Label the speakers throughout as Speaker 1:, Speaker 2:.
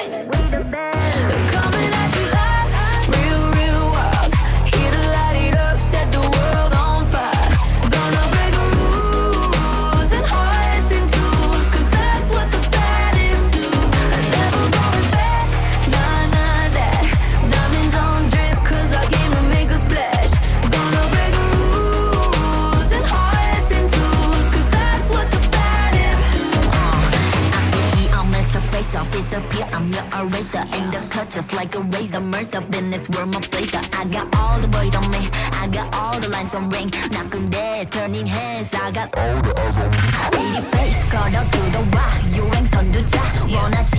Speaker 1: Hey! yourself disappear. I'm your eraser In the cut just like a razor. Murder in this world my place. I got all the boys on me. I got all the lines on ring. Knocking dead, turning heads. I got all the eyes on me. Pretty face, 걸어 들어와 유행선 주자 원하지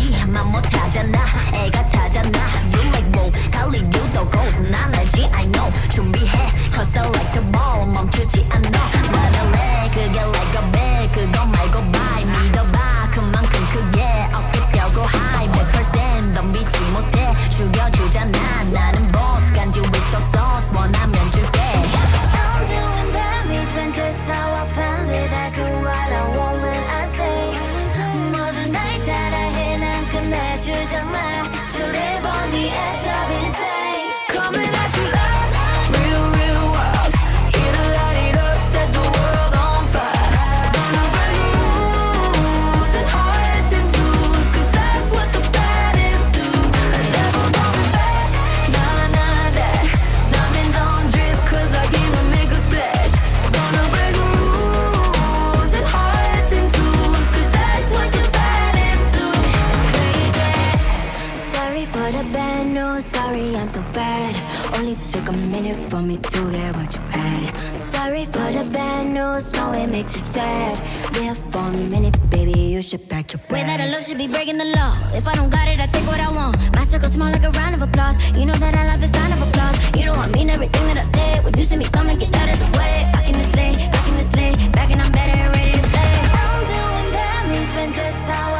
Speaker 2: Sorry, I'm so bad. Only took a minute for me to get what you had. Sorry for the bad news. No, it makes you sad. There for a minute, baby, you should pack your bags
Speaker 3: Way that I look should be breaking the law. If I don't got it, I take what I want. My circle small like a round of applause. You know that I love the sound of applause. You know I mean everything that I say. When you see me coming, get out of the way. Back in the sleigh, back in the sleigh, back and I'm better and ready to stay.
Speaker 2: I'm doing damage when just how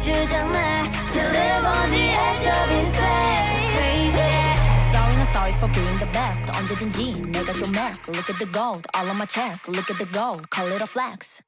Speaker 2: 끝내주잖아. To live on the edge of insane. It's crazy.
Speaker 1: Sorry, not sorry for being the best. 언제든지 내가 좀 해. Look at the gold, all on my chest. Look at the gold, call it a flex.